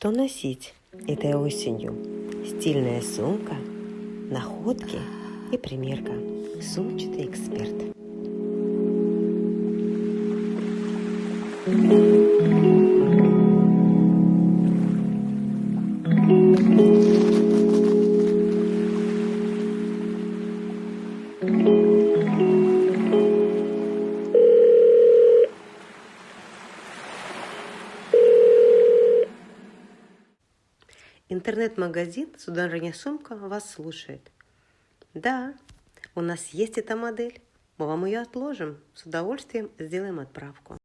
Что носить этой осенью? Стильная сумка, находки и примерка. Сумчатый эксперт. Интернет-магазин «Сударыня сумка» вас слушает. Да, у нас есть эта модель. Мы вам ее отложим. С удовольствием сделаем отправку.